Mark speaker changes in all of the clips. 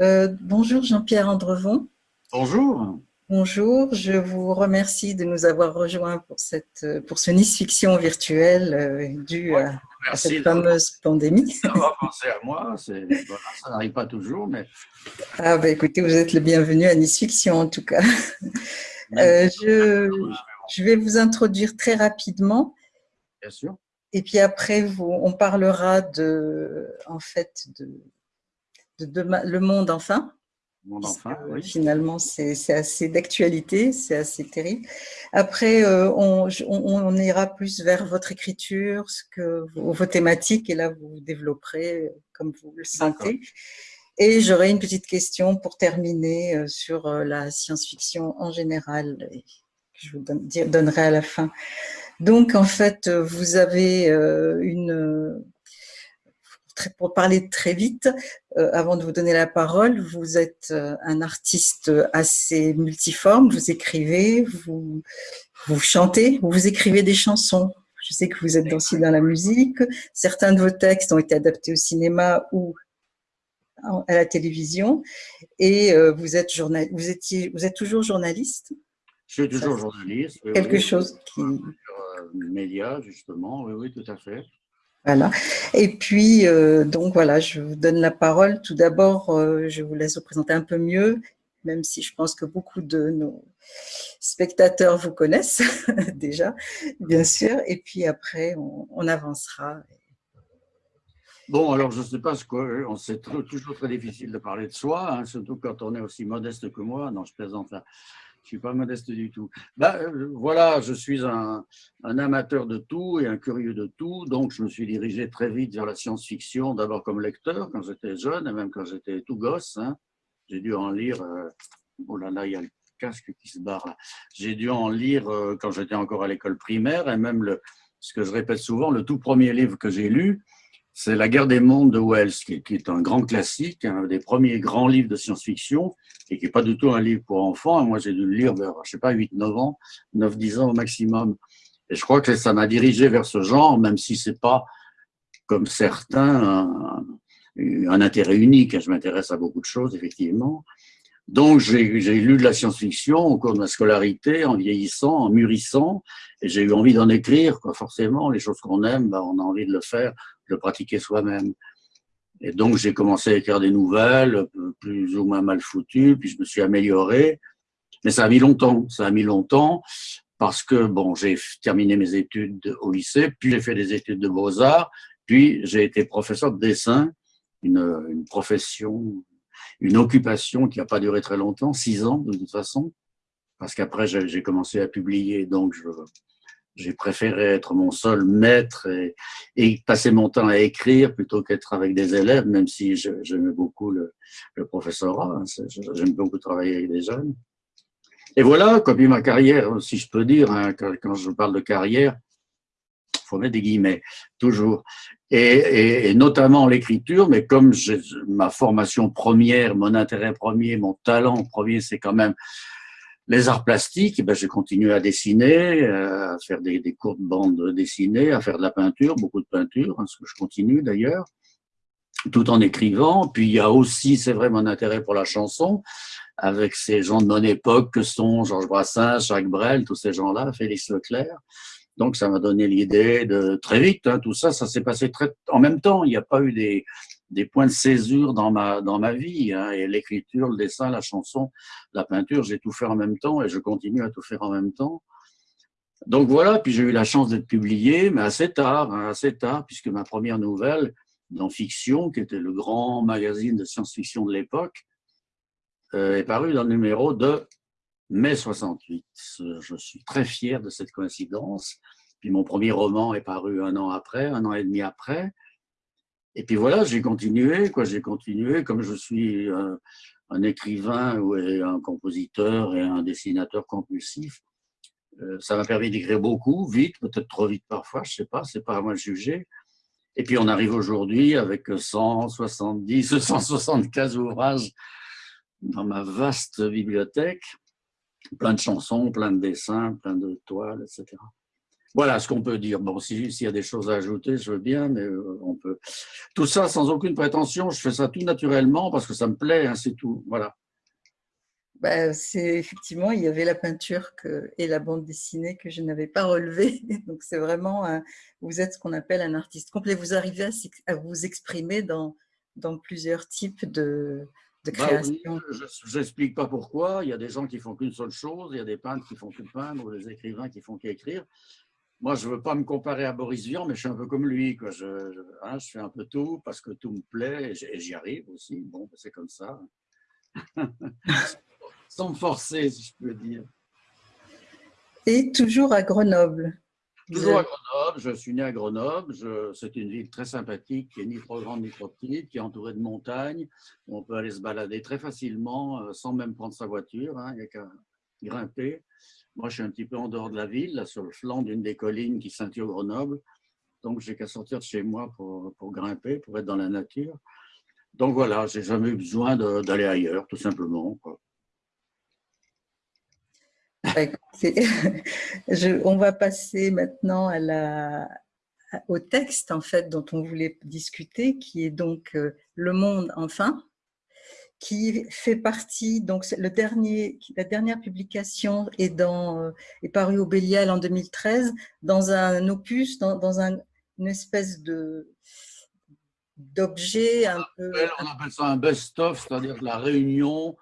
Speaker 1: Euh, bonjour Jean-Pierre Andrevon.
Speaker 2: Bonjour.
Speaker 1: Bonjour, je vous remercie de nous avoir rejoints pour, cette, pour ce Nice Fiction virtuelle euh, due à, cette fameuse pandémie.
Speaker 2: Ça va penser à moi, ça n'arrive pas toujours, mais…
Speaker 1: Ah bah écoutez, vous êtes le bienvenu à Nice Fiction en tout cas. Euh, je, je vais vous introduire très rapidement.
Speaker 2: Bien sûr.
Speaker 1: Et puis après, vous, on parlera de, en fait, de, de, Le Monde Enfin.
Speaker 2: Monde Enfin, oui.
Speaker 1: Finalement, c'est assez d'actualité, c'est assez terrible. Après, euh, on, on, ira plus vers votre écriture, ce que vos, thématiques, et là, vous développerez comme vous le sentez. Et j'aurai une petite question pour terminer euh, sur euh, la science-fiction en général, que je vous donnerai à la fin. Donc, en fait, vous avez euh, Pour parler très vite, euh, avant de vous donner la parole, vous êtes euh, un artiste assez multiforme, vous écrivez, vous, vous chantez, vous écrivez des chansons. Je sais que vous êtes aussi dans la musique. Certains de vos textes ont été adaptés au cinéma ou à la télévision. Et vous êtes, journal, vous, étiez, vous êtes toujours journaliste?
Speaker 2: Je suis toujours journaliste.
Speaker 1: Quelque chose qui
Speaker 2: médias, justement, oui, oui, tout à fait.
Speaker 1: Voilà. Et puis, euh, donc voilà, je vous donne la parole. Tout d'abord, euh, je vous laisse vous présenter un peu mieux, même si je pense que beaucoup de nos spectateurs vous connaissent déjà, bien sûr. Et puis après, on, avancera.
Speaker 2: Bon, alors je ne sais pas ce qu'on c'est toujours très difficile de parler de soi, hein, surtout quand on est aussi modeste que moi. Non, je plaisante là. Je suis pas modeste du tout. Euh, voilà, je suis un, amateur de tout et un curieux de tout, donc je me suis dirigé très vite vers la science-fiction, d'abord comme lecteur quand j'étais jeune et même quand j'étais tout gosse. Hein. J'ai dû en lire, euh, oh là là, il y a le casque qui se barre là. J'ai dû en lire euh, quand j'étais encore à l'école primaire et même le, ce que je répète souvent, le tout premier livre que j'ai lu, c'est La guerre des mondes de Wells, qui est, un grand classique, un des premiers grands livres de science-fiction, et qui n'est pas du tout un livre pour enfants. Moi, j'ai dû le lire vers, je sais pas, 8-9 ans, 9-10 ans au maximum. Et je crois que ça m'a dirigé vers ce genre, même si c'est pas, comme certains, un, un intérêt unique. Je m'intéresse à beaucoup de choses, effectivement. Donc, j'ai lu de la science-fiction au cours de ma scolarité, en vieillissant, en mûrissant, et j'ai eu envie d'en écrire, quoi. forcément. Les choses qu'on aime, bah, on a envie de le faire, de le pratiquer soi-même. Et donc, j'ai commencé à écrire des nouvelles, plus ou moins mal foutues, puis je me suis amélioré. Mais ça a mis longtemps, ça a mis longtemps, parce que, bon, j'ai terminé mes études au lycée, puis j'ai fait des études de beaux-arts, puis j'ai été professeur de dessin, une, une profession une occupation qui n'a pas duré très longtemps, six ans de toute façon, parce qu'après j'ai commencé à publier, donc j'ai préféré être mon seul maître et, passer mon temps à écrire plutôt qu'être avec des élèves, même si j'aimais beaucoup le, le professorat, hein, j'aime beaucoup travailler avec des jeunes. Et voilà, comme ma carrière, si je peux dire, hein, quand je parle de carrière, faut mettre des guillemets, toujours. Et, notamment l'écriture, mais comme ma formation première, mon intérêt premier, mon talent premier, c'est quand même les arts plastiques, ben, j'ai continué à dessiner, euh, à faire des, des courtes bandes dessinées, à faire de la peinture, beaucoup de peinture, hein, ce que je continue d'ailleurs, tout en écrivant. Puis il y a aussi, c'est vrai, mon intérêt pour la chanson, avec ces gens de mon époque que sont Georges Brassens, Jacques Brel, tous ces gens-là, Félix Leclerc. Donc, ça m'a donné l'idée de très vite, hein, tout ça, ça s'est passé en même temps. Il n'y a pas eu des, points de césure dans ma, dans vie. Hein, et l'écriture, le dessin, la chanson, la peinture, j'ai tout fait en même temps et je continue à tout faire en même temps. Donc voilà, puis j'ai eu la chance d'être publié, mais assez tard, hein, assez tard, puisque ma première nouvelle dans Fiction, qui était le grand magazine de science-fiction de l'époque, euh, est parue dans le numéro de mai 68. Je suis très fier de cette coïncidence. Puis mon premier roman est paru un an après, un an et demi après. Et puis voilà, j'ai continué, quoi, j'ai continué, comme je suis un, un écrivain ou un compositeur et un dessinateur compulsif. Euh, ça m'a permis d'écrire beaucoup, vite, peut-être trop vite parfois, je sais pas, c'est pas à moi de juger. Et puis on arrive aujourd'hui avec 170, 175 ouvrages dans ma vaste bibliothèque plein de chansons, plein de dessins, plein de toiles, etc. Voilà ce qu'on peut dire. Bon, s'il y a des choses à ajouter, je veux bien, mais euh, on peut. Tout ça sans aucune prétention, je fais ça tout naturellement parce que ça me plaît, hein, c'est tout. Voilà.
Speaker 1: C'est effectivement, il y avait la peinture et la bande dessinée que je n'avais pas relevée. Donc, c'est vraiment, vous êtes ce qu'on appelle un artiste complet. Vous arrivez à, à vous exprimer dans, dans plusieurs types de, de
Speaker 2: bah je n'explique pas pourquoi. Il y a des gens qui font qu'une seule chose. Il y a des peintres qui font que peindre ou des écrivains qui font qu'écrire. Moi, je ne veux pas me comparer à Boris Vian, mais je suis un peu comme lui. Quoi. Je, je, hein, je fais un peu tout parce que tout me plaît et j'y arrive aussi. Bon, c'est comme ça. sans me forcer, si je peux dire.
Speaker 1: Et toujours à Grenoble.
Speaker 2: Toujours à Grenoble, je suis né à Grenoble. C'est une ville très sympathique, qui n'est ni trop grande ni trop petite, qui est entourée de montagnes. On peut aller se balader très facilement, euh, sans même prendre sa voiture. Hein. Il n'y a qu'à grimper. Moi, je suis un petit peu en dehors de la ville, là, sur le flanc d'une des collines qui ceinture Grenoble. Donc, j'ai qu'à sortir de chez moi pour, pour, grimper, pour être dans la nature. Donc voilà, j'ai jamais eu besoin d'aller ailleurs, tout simplement. Quoi.
Speaker 1: on va passer maintenant à la, au texte en fait dont on voulait discuter, qui est donc euh, Le Monde enfin, qui fait partie, donc le dernier, la dernière publication est, dans, euh, est parue au Bélial en 2013, dans un opus, dans, dans un, une espèce de d'objet un peu…
Speaker 2: On appelle ça un best-of, c'est-à-dire la réunion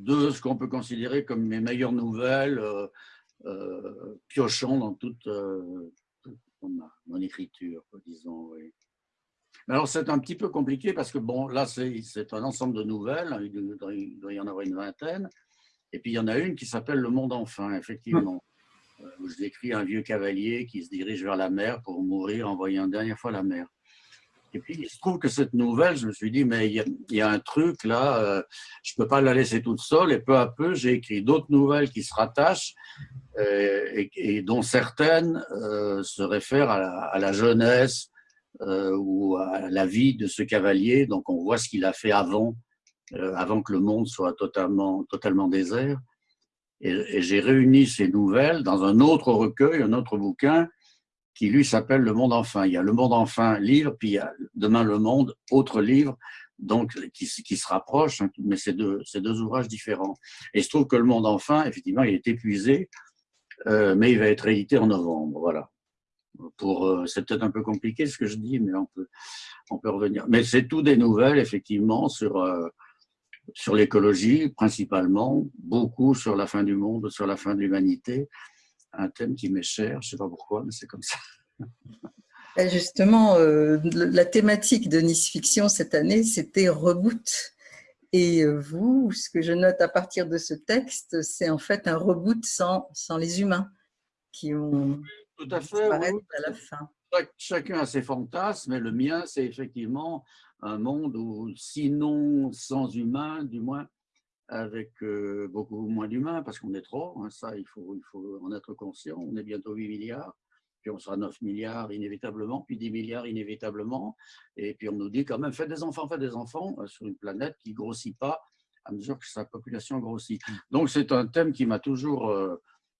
Speaker 2: de ce qu'on peut considérer comme mes meilleures nouvelles, euh, euh, piochant dans toute, euh, mon, écriture, disons. alors, c'est un petit peu compliqué parce que, bon, là, c'est un ensemble de nouvelles, il doit, il doit, y en avoir une vingtaine, et puis il y en a une qui s'appelle Le Monde enfin, effectivement, où je décris un vieux cavalier qui se dirige vers la mer pour mourir en voyant une dernière fois la mer. Et puis, il se trouve que cette nouvelle, je me suis dit, mais il y a, un truc là, euh, je ne peux pas la laisser toute seule. Et peu à peu, j'ai écrit d'autres nouvelles qui se rattachent euh, et, dont certaines euh, se réfèrent à la, jeunesse ou à la vie de ce cavalier. Donc, on voit ce qu'il a fait avant, avant que le monde soit totalement, totalement désert. Et, et j'ai réuni ces nouvelles dans un autre recueil, un autre bouquin, qui lui s'appelle Le Monde Enfin. Il y a Le Monde Enfin livre, puis il y a Demain le Monde, autre livre, donc qui, se rapprochent, hein, mais c'est deux, ouvrages différents. Et il se trouve que Le Monde Enfin, effectivement, il est épuisé, euh, mais il va être édité en novembre, voilà. Pour, euh, c'est peut-être un peu compliqué ce que je dis, mais on peut, revenir. Mais c'est tout des nouvelles, effectivement, euh, sur l'écologie, principalement, beaucoup sur la fin du monde, sur la fin de l'humanité, un thème qui m'est cher, je ne sais pas pourquoi, mais c'est comme ça.
Speaker 1: Justement, euh, la thématique de Nice Fiction cette année, c'était reboot. Et euh, vous, ce que je note à partir de ce texte, c'est en fait un reboot sans, sans les humains qui ont
Speaker 2: Tout à fait,
Speaker 1: à la fin.
Speaker 2: Chacun a ses fantasmes, mais le mien, c'est effectivement un monde où, sinon sans humains, du moins avec euh, beaucoup moins d'humains, parce qu'on est trop, hein, ça il faut, il faut en être conscient, on est bientôt 8 milliards, puis on sera 9 milliards inévitablement, puis 10 milliards inévitablement, et puis on nous dit quand même, faites des enfants, faites des enfants, euh, sur une planète qui grossit pas à mesure que sa population grossit. Donc c'est un thème qui m'a toujours euh,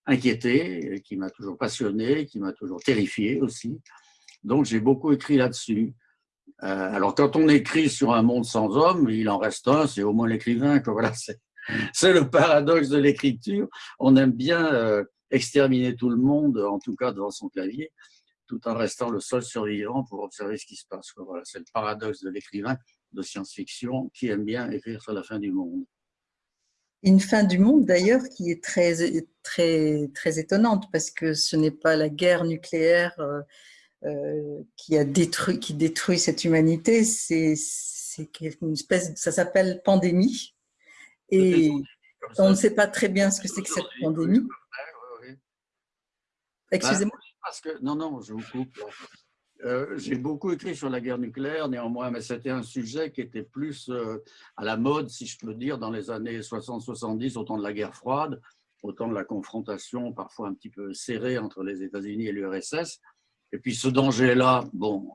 Speaker 2: inquiété, qui m'a toujours passionné, qui m'a toujours terrifié aussi, donc j'ai beaucoup écrit là-dessus. Alors, quand on écrit sur un monde sans hommes, il en reste un, c'est au moins l'écrivain. Voilà, c'est le paradoxe de l'écriture. On aime bien euh, exterminer tout le monde, en tout cas devant son clavier, tout en restant le seul survivant pour observer ce qui se passe. Voilà, c'est le paradoxe de l'écrivain de science-fiction qui aime bien écrire sur la fin du monde.
Speaker 1: Une fin du monde d'ailleurs qui est très, très, très étonnante parce que ce n'est pas la guerre nucléaire euh, qui a détruit, qui détruit cette humanité, c'est une espèce, ça s'appelle pandémie. Et on ne sait pas très bien ce que c'est que cette pandémie. Excusez-moi.
Speaker 2: Bah, non, non, je vous coupe. Euh, j'ai beaucoup écrit sur la guerre nucléaire, néanmoins, mais c'était un sujet qui était plus euh, à la mode, si je peux dire, dans les années 60-70, au temps de la guerre froide, au temps de la confrontation parfois un petit peu serrée entre les États-Unis et l'URSS. Et puis ce danger-là, bon,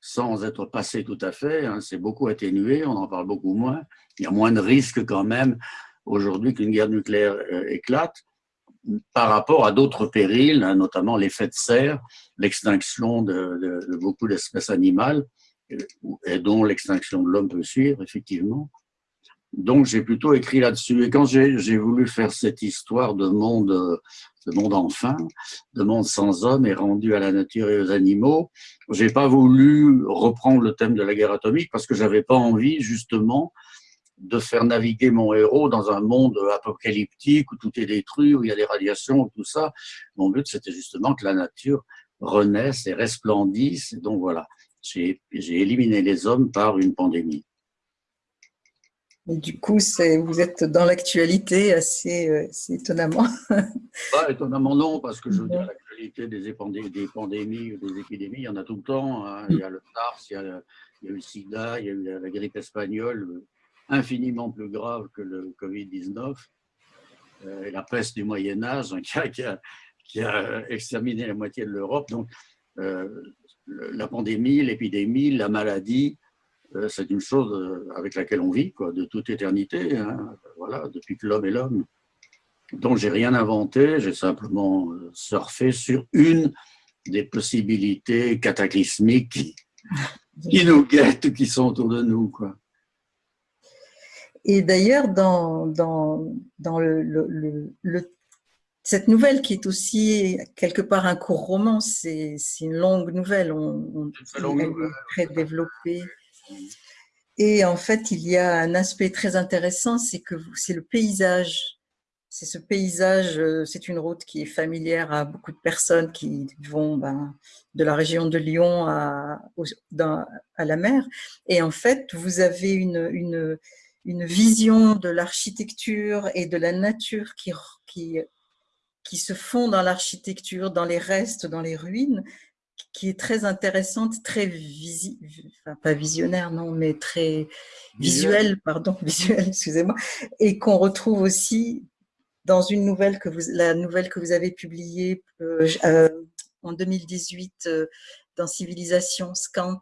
Speaker 2: sans être passé tout à fait, hein, c'est beaucoup atténué, on en parle beaucoup moins. Il y a moins de risques quand même aujourd'hui qu'une guerre nucléaire euh, éclate. par rapport à d'autres périls, hein, notamment l'effet de serre, l'extinction de, beaucoup d'espèces animales, et dont l'extinction de l'homme peut suivre, effectivement. Donc, j'ai plutôt écrit là-dessus. Et quand j'ai voulu faire cette histoire de monde, de monde enfin, de monde sans homme et rendu à la nature et aux animaux, j'ai pas voulu reprendre le thème de la guerre atomique parce que j'avais pas envie, justement, de faire naviguer mon héros dans un monde apocalyptique où tout est détruit, où il y a des radiations, tout ça. Mon but, c'était justement que la nature renaisse et resplendisse. Donc voilà, j'ai éliminé les hommes par une pandémie.
Speaker 1: Et du coup, vous êtes dans l'actualité assez, euh, étonnamment.
Speaker 2: Pas étonnamment non, parce que je veux dire, l'actualité des, des pandémies ou des épidémies, il y en a tout le temps. Hein. Il y a le SARS, il y a le, il y a le sida, il y a eu la grippe espagnole, infiniment plus grave que le Covid-19 euh, et la peste du Moyen-Âge hein, qui, qui, a, exterminé la moitié de l'Europe. Donc, euh, la pandémie, l'épidémie, la maladie, euh, c'est une chose avec laquelle on vit quoi, de toute éternité, hein, voilà, depuis que l'homme est l'homme. Donc, j'ai rien inventé, j'ai simplement surfé sur une des possibilités cataclysmiques qui, qui nous guettent, qui sont autour de nous. Quoi.
Speaker 1: Et d'ailleurs, dans, dans, dans le, le, cette nouvelle qui est aussi quelque part un court roman, c'est une longue nouvelle, on, on est très développée. Et en fait, il y a un aspect très intéressant, c'est que c'est le paysage. C'est ce paysage, euh, c'est une route qui est familière à beaucoup de personnes qui vont ben, de la région de Lyon à, la mer. Et en fait, vous avez une, vision de l'architecture et de la nature qui, qui se font dans l'architecture, dans les restes, dans les ruines, qui est très intéressante, très visi enfin, pas visionnaire, non, mais très visuelle, pardon, visuelle, excusez-moi, et qu'on retrouve aussi dans une nouvelle que vous, la nouvelle que vous avez publiée euh, euh, en 2018 euh, dans Civilisation, Scant,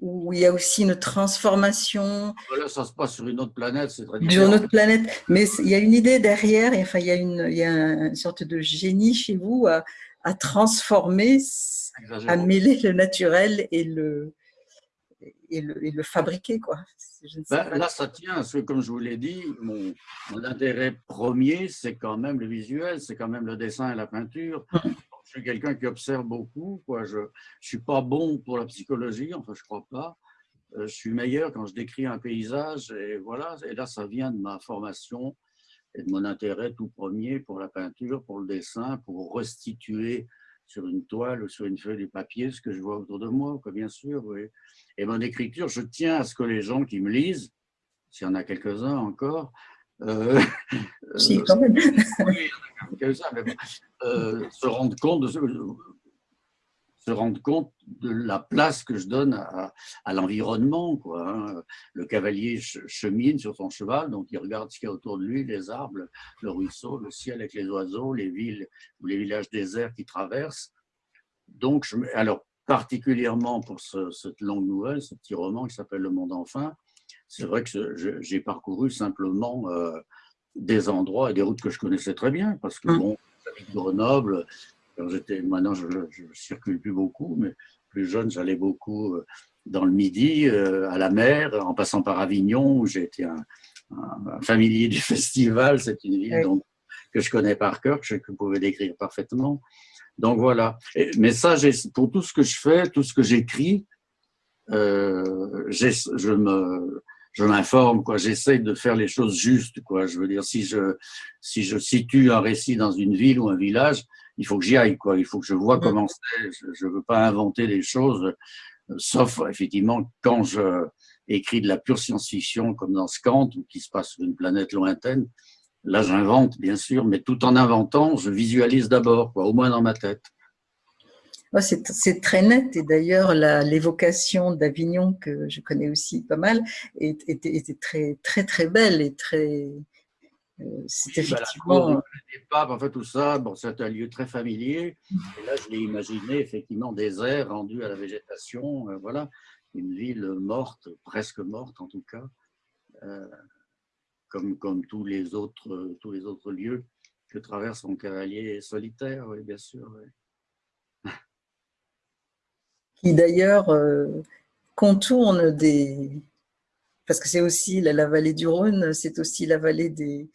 Speaker 1: où il y a aussi une transformation.
Speaker 2: Voilà, ça se passe sur une autre planète, c'est très
Speaker 1: Sur une autre planète, mais il y a une idée derrière, et enfin, il y a une, il y a une sorte de génie chez vous à, à transformer, à mêler le naturel et le, et le, et le fabriquer. Quoi.
Speaker 2: Ben, là, ça tient, parce que comme je vous l'ai dit, mon, mon, intérêt premier, c'est quand même le visuel, c'est quand même le dessin et la peinture. Hum je suis quelqu'un qui observe beaucoup. Quoi. Je ne suis pas bon pour la psychologie, enfin, je ne crois pas. Euh, je suis meilleur quand je décris un paysage. Et voilà, et là, ça vient de ma formation et de mon intérêt tout premier pour la peinture, pour le dessin, pour restituer sur une toile ou sur une feuille de papier ce que je vois autour de moi, quoi, bien sûr. Oui. Et mon écriture, je tiens à ce que les gens qui me lisent, s'il y en a quelques-uns encore, euh,
Speaker 1: si, quand même.
Speaker 2: oui, euh, se rendre compte de ce, se rendre compte de la place que je donne à, à l'environnement. Hein. Le cavalier chemine sur son cheval, donc il regarde ce qu'il y a autour de lui, les arbres, le ruisseau, le ciel avec les oiseaux, les villes ou les villages déserts qui traversent. Donc, je, alors particulièrement pour ce, cette longue nouvelle, ce petit roman qui s'appelle Le Monde enfin, c'est vrai que j'ai parcouru simplement euh, des endroits et des routes que je connaissais très bien, parce que, mmh. bon, j'habite Grenoble, maintenant je ne circule plus beaucoup, mais plus jeune, j'allais beaucoup euh, dans le Midi, euh, à la mer, en passant par Avignon, où j'ai été un, familier du festival. C'est une ville donc, que je connais par cœur, que je pouvais décrire parfaitement. Donc voilà. mais ça, pour tout ce que je fais, tout ce que j'écris, euh, je me je m'informe, quoi. J'essaye de faire les choses justes, quoi. Je veux dire, si je, si je situe un récit dans une ville ou un village, il faut que j'y aille, quoi. Il faut que je vois comment c'est. Je ne veux pas inventer des choses, sauf, effectivement, quand je écris de la pure science-fiction, comme dans Scant, qui se passe sur une planète lointaine. Là, j'invente, bien sûr, mais tout en inventant, je visualise d'abord, quoi, au moins dans ma tête.
Speaker 1: C'est très net et d'ailleurs l'évocation d'Avignon que je connais aussi pas mal était, très très très belle et très
Speaker 2: euh, c'est effectivement bah, la en fait tout ça bon c'est un lieu très familier et là je l'ai imaginé effectivement désert rendu à la végétation euh, voilà une ville morte presque morte en tout cas euh, comme comme tous les autres tous les autres lieux que traverse mon cavalier solitaire, oui, bien sûr.
Speaker 1: Qui d'ailleurs euh, contourne des, parce que c'est aussi la, vallée du Rhône, c'est aussi la vallée des,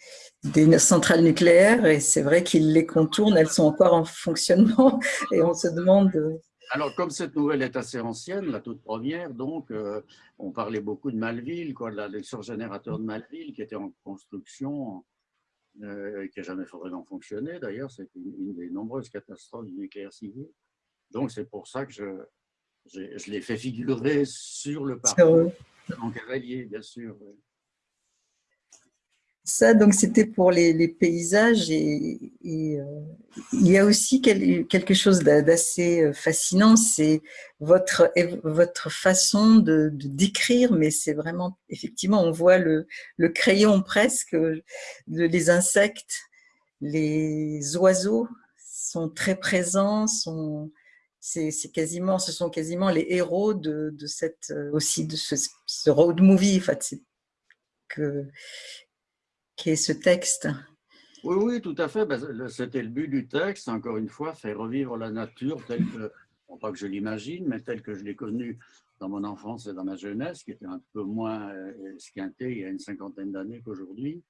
Speaker 1: centrales nucléaires, et c'est vrai qu'ils les contournent, elles sont encore en fonctionnement, et on se demande...
Speaker 2: Alors, comme cette nouvelle est assez ancienne, la toute première, donc, euh, on parlait beaucoup de Malville, quoi, de la surgénérateur de Malville, qui était en construction, euh, qui n'a jamais vraiment fonctionné, d'ailleurs, c'est une, des nombreuses catastrophes du nucléaire civil. Donc, c'est pour ça que je, je, l'ai fait figurer sur le parcours en cavalier, bien sûr.
Speaker 1: Ça, donc, c'était pour les, paysages et, euh, il y a aussi quelque chose d'assez euh, fascinant, c'est votre, votre façon de, décrire, mais c'est vraiment, effectivement, on voit le, crayon presque, les insectes, les oiseaux sont très présents, sont, c'est quasiment, ce sont quasiment les héros de, cette euh, aussi de ce, road movie, en fait, que qui est ce texte.
Speaker 2: Oui, oui, tout à fait. Ben, c'était le but du texte. Encore une fois, faire revivre la nature telle que, pas que je l'imagine, mais telle que je l'ai connue dans mon enfance et dans ma jeunesse, qui était un peu moins euh, esquintée il y a une cinquantaine d'années qu'aujourd'hui.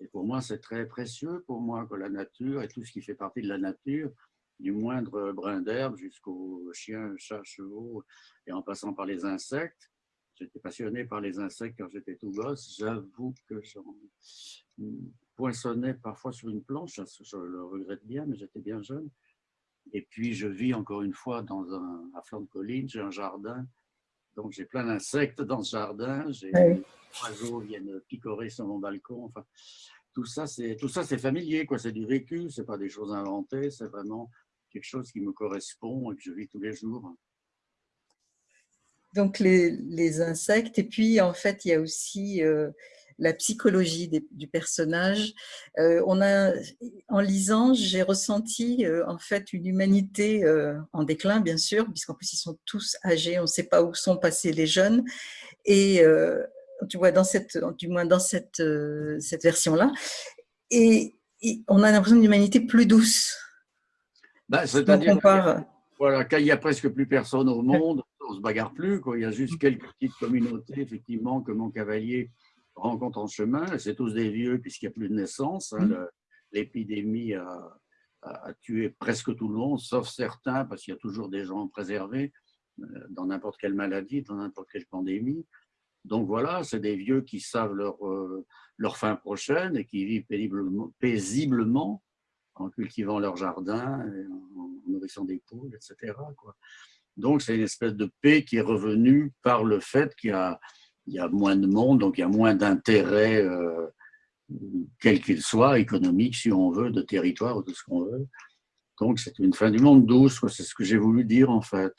Speaker 2: Et pour moi, c'est très précieux pour moi que la nature et tout ce qui fait partie de la nature du moindre brin d'herbe jusqu'aux chiens, chats, chevaux, et en passant par les insectes. J'étais passionné par les insectes quand j'étais tout gosse. J'avoue que j'en poinçonnais parfois sur une planche, je le regrette bien, mais j'étais bien jeune. Et puis, je vis encore une fois dans un, à flanc de colline, j'ai un jardin, donc j'ai plein d'insectes dans ce jardin, j'ai des oiseaux viennent picorer sur mon balcon. Enfin, tout ça, c'est tout ça, c'est familier, quoi. C'est du vécu, c'est pas des choses inventées, c'est vraiment quelque chose qui me correspond et que je vis tous les jours.
Speaker 1: Donc les, insectes, et puis en fait il y a aussi euh, la psychologie du personnage. Euh, on a, en lisant, j'ai ressenti euh, en fait une humanité en déclin, bien sûr, puisqu'en plus ils sont tous âgés, on ne sait pas où sont passés les jeunes. Et tu vois, dans cette, du moins dans cette, cette version-là, et, et, on a l'impression d'une humanité plus douce.
Speaker 2: Bah, C'est-à-dire voilà, quand il n'y a presque plus personne au monde, on ne se bagarre plus. Quoi. Il y a juste quelques petites communautés, effectivement, que mon cavalier rencontre en chemin. C'est tous des vieux, puisqu'il n'y a plus de naissance. Hein. Mm. L'épidémie a, a, tué presque tout le monde, sauf certains, parce qu'il y a toujours des gens préservés euh, dans n'importe quelle maladie, dans n'importe quelle pandémie. Donc voilà, c'est des vieux qui savent leur, euh, leur fin prochaine et qui vivent paisiblement, paisiblement en cultivant leur jardin, en nourrissant des poules, etc. Donc, c'est une espèce de paix qui est revenue par le fait qu'il y a, il y a moins de monde, donc il y a moins d'intérêt, euh, quel qu'il soit, économique, si on veut, de territoire ou de ce qu'on veut. Donc, c'est une fin du monde douce, c'est ce que j'ai voulu dire, en fait.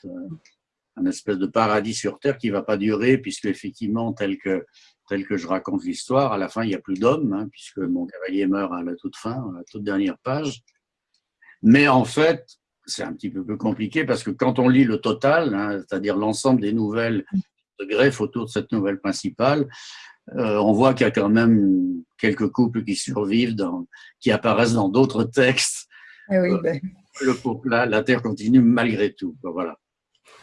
Speaker 2: Un espèce de paradis sur Terre qui ne va pas durer, puisque effectivement, tel que, tel que je raconte l'histoire, à la fin, il n'y a plus d'hommes, hein, puisque mon cavalier meurt à la toute fin, à la toute dernière page. Mais en fait, c'est un petit peu plus compliqué parce que quand on lit le total, hein, c'est-à-dire l'ensemble des nouvelles de greffe autour de cette nouvelle principale, euh, on voit qu'il y a quand même quelques couples qui survivent, dans, qui apparaissent dans d'autres textes.
Speaker 1: Ah oui, euh, ben.
Speaker 2: Le la Terre continue malgré tout. Voilà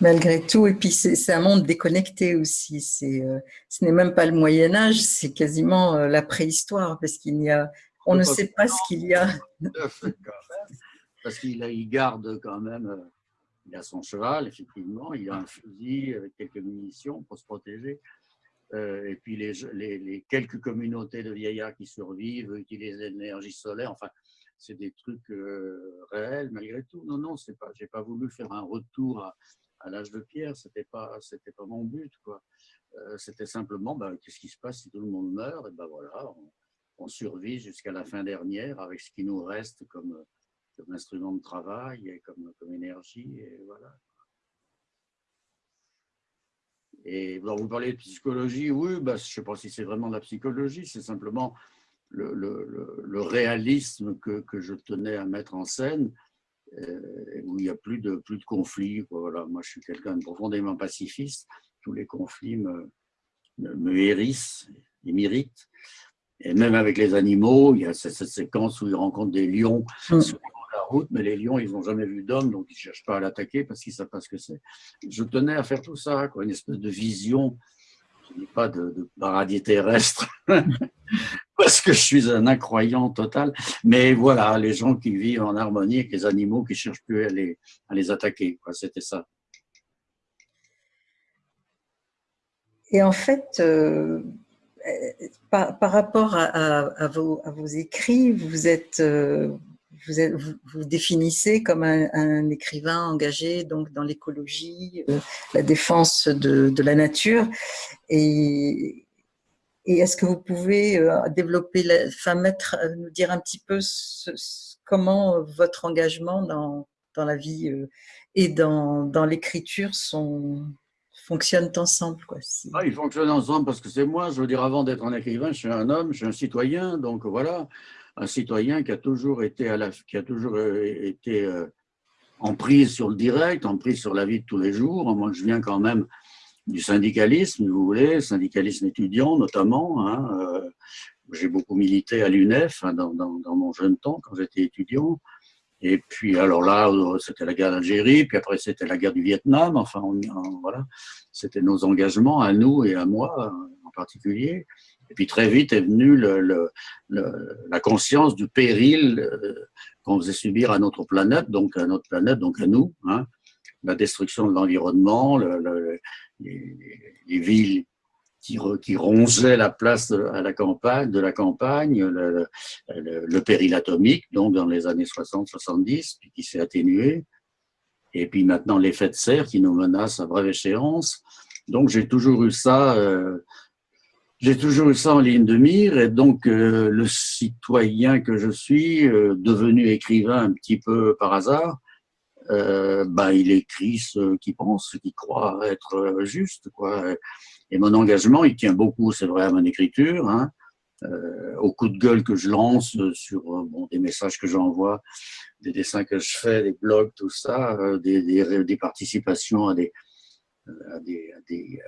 Speaker 1: malgré tout. Et puis, c'est un monde déconnecté aussi. Euh, ce n'est même pas le Moyen-Âge, c'est quasiment euh, la préhistoire, parce qu'il y a, on ne sait pas ce qu'il y a.
Speaker 2: Parce qu'il garde quand même, euh, il a son cheval, effectivement, il a un fusil avec quelques munitions pour se protéger. et puis, les, les, quelques communautés de vieillards qui survivent utilisent l'énergie solaire. Enfin, c'est des trucs réels malgré tout. Non, non, c'est pas. J'ai pas voulu faire un retour à, à l'âge de pierre, c'était pas, c'était pas mon but, quoi. Euh, c'était simplement, ben, qu'est-ce qui se passe si tout le monde meurt? Et ben voilà, on, survit jusqu'à la fin dernière avec ce qui nous reste comme, instrument de travail et comme, comme énergie, et voilà. Et vous parlez de psychologie, oui, ben, je ne sais pas si c'est vraiment de la psychologie, c'est simplement le, le, le, réalisme que, que, je tenais à mettre en scène où il n'y a plus de, plus de conflits. Voilà. Moi, je suis quelqu'un de profondément pacifiste. Tous les conflits me, me, hérissent et m'irritent. Et même avec les animaux, il y a cette, séquence où ils rencontrent des lions mm. sur la route, mais les lions, ils n'ont jamais vu d'homme, donc ils ne cherchent pas à l'attaquer parce qu'ils ne savent pas ce que c'est. Je tenais à faire tout ça, quoi, une espèce de vision, je dis pas de, paradis terrestre, parce que je suis un incroyant total, mais voilà, les gens qui vivent en harmonie avec les animaux, qui cherchent plus à les, à les attaquer, c'était ça.
Speaker 1: Et en fait, euh, par, rapport à, vos, écrits, vous êtes, euh, vous, vous, définissez comme un, écrivain engagé donc dans l'écologie, euh, la défense de, la nature. Et, est-ce que vous pouvez développer, enfin mettre, nous dire un petit peu comment votre engagement dans, la vie et dans, dans l'écriture sont, fonctionnent ensemble. Quoi,
Speaker 2: ah, ils fonctionnent ensemble parce que c'est moi, je veux dire, avant d'être un écrivain, je suis un homme, je suis un citoyen, donc voilà, un citoyen qui a toujours été, à la, qui a toujours euh, été euh, en prise sur le direct, en prise sur la vie de tous les jours. Moi, je viens quand même du syndicalisme, vous voulez, syndicalisme étudiant notamment. Hein, euh, j'ai beaucoup milité à l'UNEF hein, dans, dans, dans, mon jeune temps, quand j'étais étudiant. Et puis, alors là, c'était la guerre d'Algérie, puis après, c'était la guerre du Vietnam. Enfin, voilà, c'était nos engagements à nous et à moi en particulier. Et puis, très vite est venue le, la conscience du péril euh, qu'on faisait subir à notre planète, donc à notre planète, donc à nous. Hein. La destruction de l'environnement, les, les villes qui, rongeait la place de, à la campagne, de la campagne, le, péril atomique, donc dans les années 60-70, puis qui s'est atténué. Et puis maintenant l'effet de serre qui nous menace à brève échéance. Donc j'ai toujours eu ça, euh, j'ai toujours eu ça en ligne de mire. Et donc euh, le citoyen que je suis, euh, devenu écrivain un petit peu par hasard, euh, bah, il écrit ce qu'il pense, ce qu'il croit être juste. Quoi. Et mon engagement, il tient beaucoup, c'est vrai, à mon écriture, hein, euh, au coup de gueule que je lance sur euh, bon, des messages que j'envoie, des dessins que je fais, des blogs, tout ça, euh, des, des, participations à des, à des, des,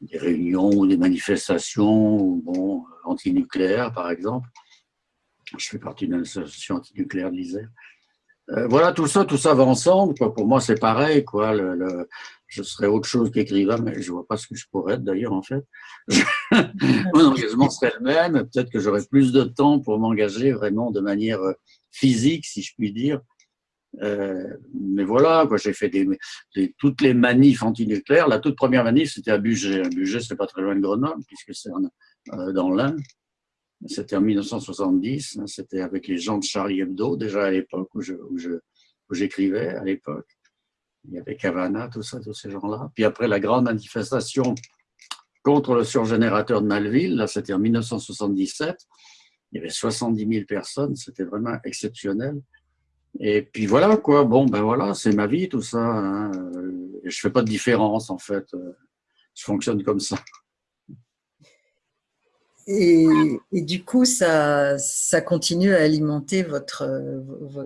Speaker 2: des, réunions ou des manifestations bon, antinucléaires, par exemple. Je fais partie d'une association antinucléaire de l'Isère. Euh, voilà, tout ça, tout ça va ensemble. Quoi. Pour moi, c'est pareil. Quoi. Le, je serais autre chose qu'écrivain, mais je vois pas ce que je pourrais être d'ailleurs, en fait. Mon engagement serait le même. Peut-être que j'aurais plus de temps pour m'engager vraiment de manière euh, physique, si je puis dire. Euh, mais voilà, j'ai fait des, toutes les manifs antinucléaires. La toute première manif, c'était à Bugey. Bugey, c'est pas très loin de Grenoble, puisque c'est euh, dans l'Ain. C'était en 1970, hein, c'était avec les gens de Charlie Hebdo, déjà à l'époque où j'écrivais, je, où à l'époque. Il y avait Cavana, tout ça, tous ces gens-là. Puis après la grande manifestation contre le surgénérateur de Malville, là c'était en 1977, il y avait 70 000 personnes, c'était vraiment exceptionnel. Et puis voilà quoi, bon ben voilà, c'est ma vie tout ça. Hein. Je fais pas de différence en fait, je fonctionne comme ça.
Speaker 1: Et, du coup, ça, continue à alimenter votre,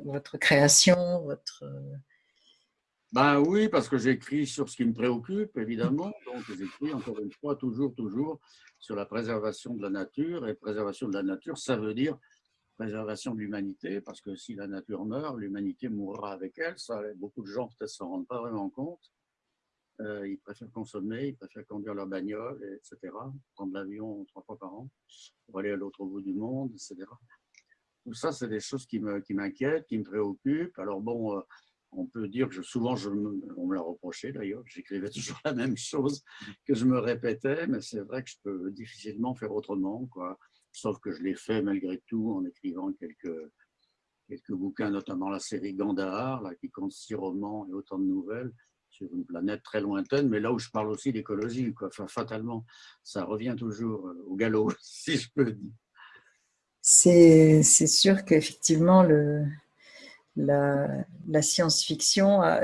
Speaker 1: votre création, votre...
Speaker 2: Ben oui, parce que j'écris sur ce qui me préoccupe, évidemment. Donc, j'écris encore une fois, toujours, toujours, sur la préservation de la nature. Et préservation de la nature, ça veut dire préservation de l'humanité, parce que si la nature meurt, l'humanité mourra avec elle. Ça, beaucoup de gens peut-être s'en rendent pas vraiment compte. Euh, ils préfèrent consommer, ils préfèrent conduire leur bagnole, etc. Prendre l'avion trois fois par an pour aller à l'autre bout du monde, etc. Tout ça, c'est des choses qui m'inquiètent, qui, me préoccupent. Alors bon, euh, on peut dire que souvent, on me l'a reproché d'ailleurs, j'écrivais toujours la même chose, que je me répétais, mais c'est vrai que je peux difficilement faire autrement, quoi. Sauf que je l'ai fait malgré tout en écrivant quelques, quelques bouquins, notamment la série Gandhar, qui compte six romans et autant de nouvelles sur une planète très lointaine, mais là où je parle aussi d'écologie. Enfin, fatalement, ça revient toujours euh, au galop, si je peux dire.
Speaker 1: C'est sûr qu'effectivement, la, la science-fiction a,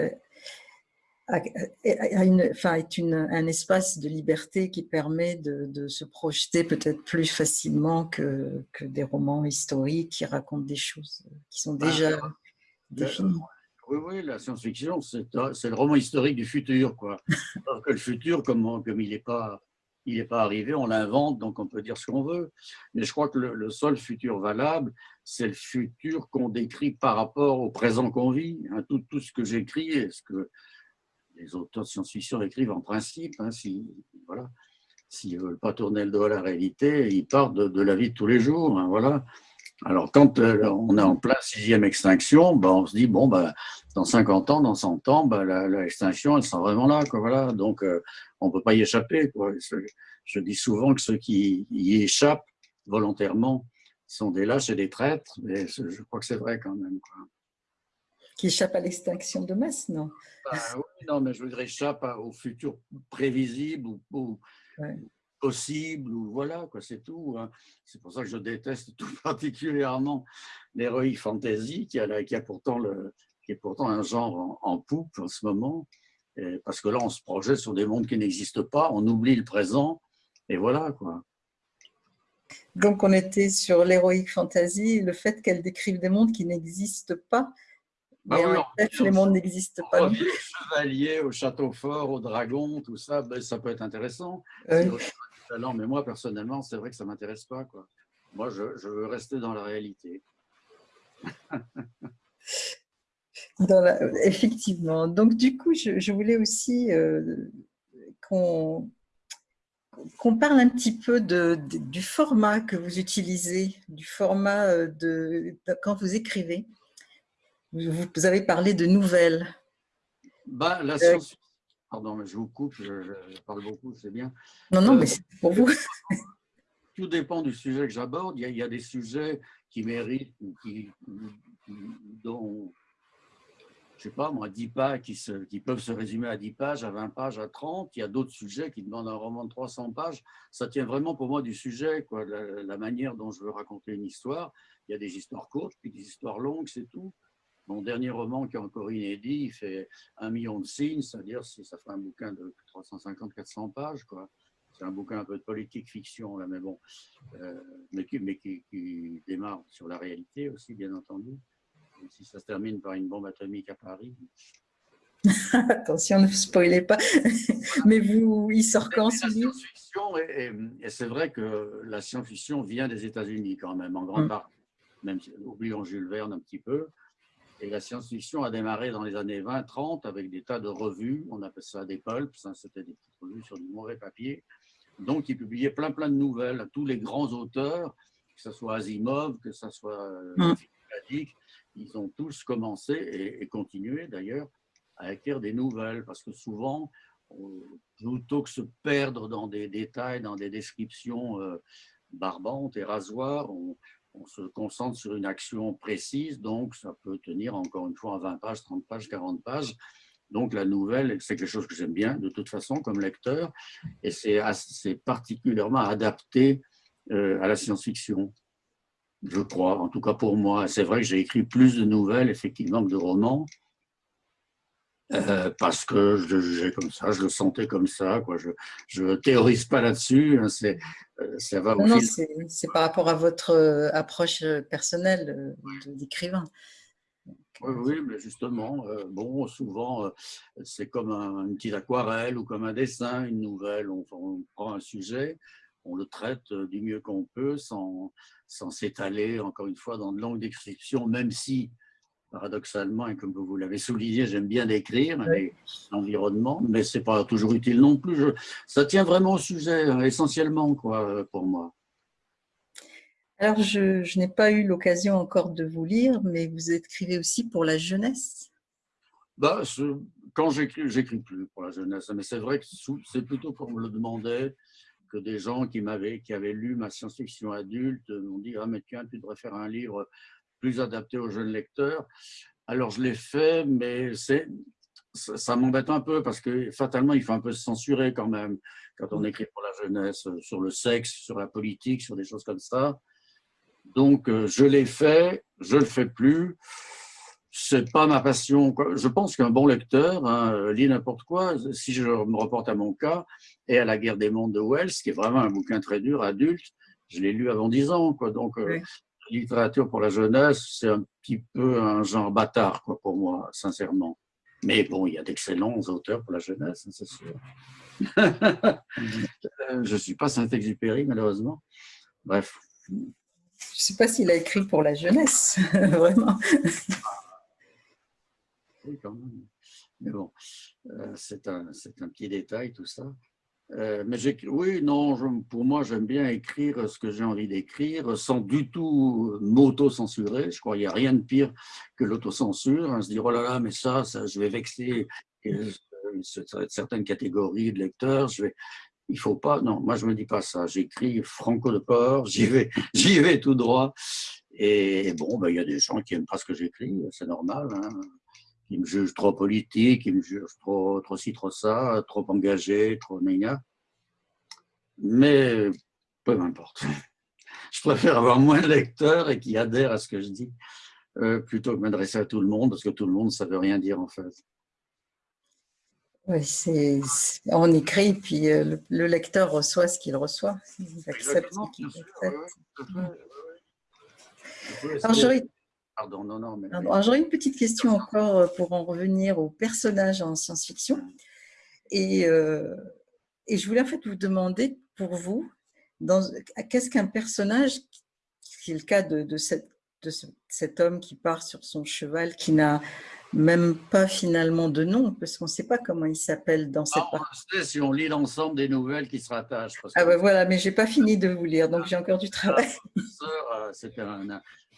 Speaker 1: une, enfin, est une, un espace de liberté qui permet de, de se projeter peut-être plus facilement que, que, des romans historiques qui racontent des choses qui sont ah, déjà définies.
Speaker 2: Oui, oui, la science-fiction, c'est le roman historique du futur. Quoi. Alors que le futur, comme, comme il n'est pas il pas arrivé, on l'invente, donc on peut dire ce qu'on veut. Mais je crois que le, seul futur valable, c'est le futur qu'on décrit par rapport au présent qu'on vit. Hein. tout, tout, ce que j'écris et ce que les auteurs de science-fiction écrivent en principe, hein, si, voilà, s'ils ne veulent pas tourner le dos à la réalité, ils partent de, la vie de tous les jours. Hein, voilà. Alors, quand euh, on est en plein sixième extinction, ben, on se dit, bon, ben, dans 50 ans, dans 100 ans, ben, l'extinction, elle sera vraiment là. Quoi, voilà. Donc, euh, on ne peut pas y échapper. Quoi. Je dis souvent que ceux qui y échappent volontairement sont des lâches et des traîtres, mais je crois que c'est vrai quand même. Quoi.
Speaker 1: Qui échappent à l'extinction de masse, non?
Speaker 2: Ben, Oui, non, mais je veux dire, échappent au futur prévisible ou, possible, ou voilà, quoi, c'est tout. Hein. C'est pour ça que je déteste tout particulièrement l'héroïque fantasy, qui, a, qui, a pourtant le, qui est pourtant un genre en, poupe en ce moment, parce que là, on se projette sur des mondes qui n'existent pas, on oublie le présent, et voilà, quoi.
Speaker 1: Donc, on était sur l'héroïque fantasy, le fait qu'elle décrive des mondes qui n'existent pas,
Speaker 2: ah mais en
Speaker 1: fait, les mondes n'existent pas.
Speaker 2: Les chevaliers, au château fort, au dragon, tout ça, ben, ça peut être intéressant mais moi, personnellement, c'est vrai que ça ne m'intéresse pas. Quoi. Moi, je, veux rester dans la réalité.
Speaker 1: Effectivement. Donc, du coup, je, voulais aussi euh, qu'on parle un petit peu de, du format que vous utilisez, du format euh, de, quand vous écrivez. Vous, avez parlé de nouvelles.
Speaker 2: Bah, la euh, Pardon, mais je vous coupe, je, parle beaucoup, c'est bien.
Speaker 1: Non, non, mais euh, c'est pour vous.
Speaker 2: Tout dépend du sujet que j'aborde. Il, y a des sujets qui méritent, qui, dont, je sais pas moi, 10 pages, qui, se, qui peuvent se résumer à 10 pages, à 20 pages, à 30. Il y a d'autres sujets qui demandent un roman de 300 pages. Ça tient vraiment pour moi du sujet, quoi, la, la manière dont je veux raconter une histoire. Il y a des histoires courtes, puis des histoires longues, c'est tout. Mon dernier roman qui est encore inédit, il fait un million de signes, c'est-à-dire si ça fait un bouquin de 350-400 pages. quoi. C'est un bouquin un peu de politique fiction, là, mais bon, euh, mais, qui, mais qui, démarre sur la réalité aussi, bien entendu. si ça se termine par une bombe atomique à Paris.
Speaker 1: Attention, ne spoilez pas. mais vous, il sort quand ce livre
Speaker 2: et, et, c'est vrai que la science-fiction vient des États-Unis quand même, en grande mm. partie. Même si, oublions Jules Verne un petit peu. Et la science-fiction a démarré dans les années 20-30 avec des tas de revues, on appelle ça des pulps, c'était des petites revues sur du mauvais papier. Donc, ils publiaient plein plein de nouvelles. Tous les grands auteurs, que ce soit Asimov, que ce soit mm. ils ont tous commencé et, continué d'ailleurs à écrire des nouvelles parce que souvent, plutôt que se perdre dans des détails, dans des descriptions euh, barbantes et rasoirs, on, on se concentre sur une action précise, donc ça peut tenir encore une fois 20 pages, 30 pages, 40 pages. Donc la nouvelle, c'est quelque chose que j'aime bien de toute façon comme lecteur, et c'est particulièrement adapté euh, à la science-fiction, je crois, en tout cas pour moi. C'est vrai que j'ai écrit plus de nouvelles, effectivement, que de romans, euh, parce que je jugeais comme ça, je le sentais comme ça. Quoi. Je ne théorise pas là-dessus. Hein, c'est,
Speaker 1: euh, ça va non, c'est, par rapport à votre euh, approche personnelle d'écrivain.
Speaker 2: Oui, oui, mais justement, bon, souvent, c'est comme un, une petite aquarelle ou comme un dessin, une nouvelle. On, on, prend un sujet, on le traite du mieux qu'on peut sans, sans s'étaler, encore une fois, dans de longues descriptions, même si paradoxalement, et comme vous l'avez souligné, j'aime bien décrire l'environnement, mais ce n'est pas toujours utile non plus. ça tient vraiment au sujet, hein, essentiellement, quoi, pour moi.
Speaker 1: Alors, je, n'ai pas eu l'occasion encore de vous lire, mais vous écrivez aussi pour la jeunesse
Speaker 2: bah, Quand j'écris, j'écris plus pour la jeunesse, mais c'est vrai que c'est plutôt pour me le demander que des gens qui, m'avaient, qui avaient lu ma science-fiction adulte m'ont dit « Ah, mais tiens, tu devrais faire un livre plus adapté aux jeunes lecteurs. Alors, je l'ai fait, mais c'est ça m'embête un peu parce que fatalement, il faut un peu se censurer quand même quand on écrit pour la jeunesse euh, sur le sexe, sur la politique, sur des choses comme ça. Donc, euh, je l'ai fait, je le fais plus. C'est pas ma passion. Je pense qu'un bon lecteur hein, lit n'importe quoi. Si je me reporte à mon cas et à La guerre des mondes de Wells, qui est vraiment un bouquin très dur, adulte, je l'ai lu avant 10 ans. Quoi. Donc, euh, littérature pour la jeunesse, c'est un petit peu un genre bâtard quoi, pour moi, sincèrement. Mais bon, il y a d'excellents auteurs pour la jeunesse, hein, c'est sûr. je ne suis pas Saint-Exupéry, malheureusement. Bref.
Speaker 1: Je ne sais pas s'il a écrit pour la jeunesse, vraiment.
Speaker 2: Oui, quand même. Mais bon, euh, c'est un, un, petit détail, tout ça. Euh, mais oui, non, pour moi, j'aime bien écrire ce que j'ai envie d'écrire sans du tout m'auto-censurer. Je crois qu'il n'y a rien de pire que l'autocensure. Hein, se dire, oh là là, mais ça, ça je vais vexer euh, certaines catégories de lecteurs. Je vais, il faut pas, non, moi je me dis pas ça. J'écris franco de port, j'y vais, vais tout droit. Et bon, ben, il y a des gens qui n'aiment pas ce que j'écris, c'est normal. Hein qui me juge trop politique, qui me juge trop, trop ci, trop ça, trop engagé, trop néga. Mais peu m'importe. Je préfère avoir moins de lecteurs et qui adhèrent à ce que je dis euh, plutôt que m'adresser à tout le monde parce que tout le monde, ça veut rien dire en fait.
Speaker 1: Oui, c'est, on écrit, puis euh, le, lecteur reçoit ce qu'il reçoit. Il accepte ce qu'il accepte. Alors, j'aurais
Speaker 2: Pardon, non, non. Mais...
Speaker 1: J'aurais une petite question encore euh, pour en revenir aux personnages en science-fiction. Et, euh, et, je voulais en fait vous demander, pour vous, qu'est-ce qu'un personnage, qui est le cas de, de, cette, de cet homme qui part sur son cheval, qui n'a même pas finalement de nom, parce qu'on ne sait pas comment il s'appelle dans cette
Speaker 2: ah, partie. On sait si on lit l'ensemble des nouvelles qui se rattachent.
Speaker 1: ah ben voilà, mais je n'ai pas fini de vous lire, donc j'ai encore du travail.
Speaker 2: Euh, c'était un,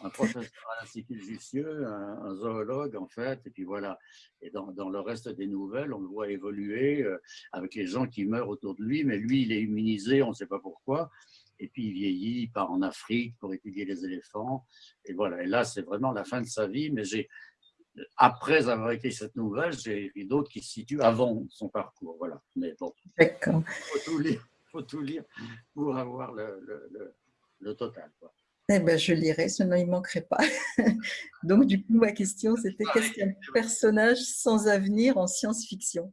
Speaker 2: un professeur à l'Institut Jussieu, un, zoologue en fait, et puis voilà. Et dans, dans, le reste des nouvelles, on le voit évoluer euh, avec les gens qui meurent autour de lui, mais lui, il est immunisé, on ne sait pas pourquoi. Et puis il vieillit, il part en Afrique pour étudier les éléphants. Et voilà. Et là, c'est vraiment la fin de sa vie. Mais j'ai, après avoir écrit cette nouvelle, j'ai écrit d'autres qui se situent avant son parcours. Voilà. Mais bon, il faut tout lire, faut tout lire pour avoir le, le, le, total. Quoi.
Speaker 1: Eh ben, je lirai, sinon il ne manquerait pas. Donc, du coup, ma question, c'était qu'est-ce qu'un personnage sans avenir en science-fiction?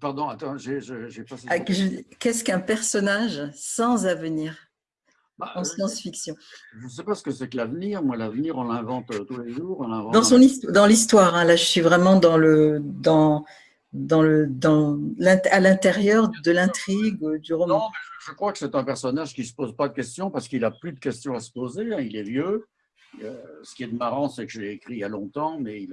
Speaker 2: Pardon, attends, j'ai pas...
Speaker 1: Ah, qu'est-ce qu'un personnage sans avenir? Bah, en euh, science-fiction
Speaker 2: Je ne sais pas ce que c'est que l'avenir. Moi, l'avenir, on l'invente euh, tous les jours.
Speaker 1: dans l'histoire, hein, là, je suis vraiment dans le... Dans, dans le, dans, à l'intérieur de l'intrigue du roman. Non,
Speaker 2: je crois que c'est un personnage qui ne se pose pas de questions parce qu'il n'a plus de questions à se poser. Hein. il est vieux. Euh, ce qui est marrant, c'est que je l'ai écrit il y a longtemps, mais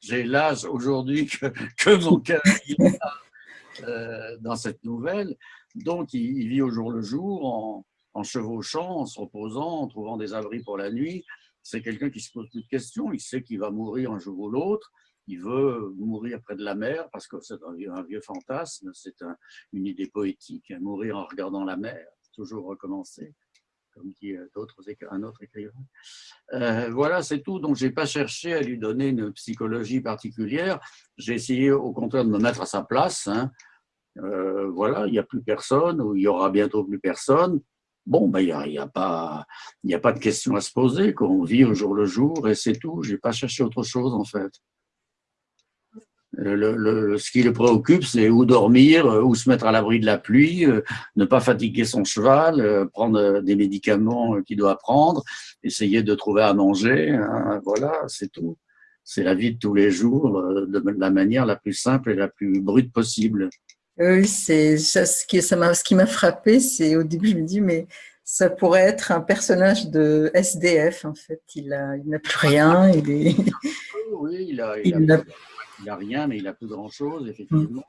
Speaker 2: j'ai l'âge aujourd'hui que, que, mon cœur euh, dans cette nouvelle. Donc, il, vit au jour le jour en, en, chevauchant, en se reposant, en trouvant des abris pour la nuit. C'est quelqu'un qui se pose plus de questions. Il sait qu'il va mourir un jour ou l'autre il veut mourir près de la mer parce que c'est un, vieux fantasme, c'est une idée poétique, hein, mourir en regardant la mer, toujours recommencer, comme dit euh, un autre écrivain. Euh, voilà, c'est tout. Donc, je n'ai pas cherché à lui donner une psychologie particulière. J'ai essayé, au contraire, de me mettre à sa place. Hein. Euh, voilà, il n'y a plus personne, ou il y aura bientôt plus personne. Bon, ben, il n'y a, a, pas, a pas de question à se poser. On vit au jour le jour et c'est tout. Je n'ai pas cherché autre chose, en fait. Le, ce qui le préoccupe, c'est où dormir, euh, où se mettre à l'abri de la pluie, euh, ne pas fatiguer son cheval, euh, prendre des médicaments qu'il doit prendre, essayer de trouver à manger. Hein, voilà, c'est tout. C'est la vie de tous les jours de la manière la plus simple et la plus brute possible.
Speaker 1: Oui, c'est ce qui ça ce qui m'a frappé, c'est au début je me dis mais ça pourrait être un personnage de SDF en fait. Il n'a il plus rien. Il est...
Speaker 2: Oui, il a, il a il n'a rien, mais il n'a plus grand-chose, effectivement.